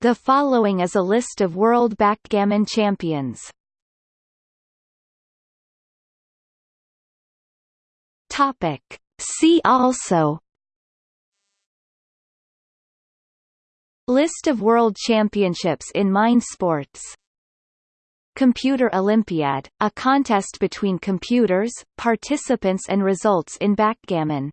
The following is a list of world backgammon champions. Topic. See also List of world championships in mind sports Computer Olympiad, a contest between computers, participants and results in backgammon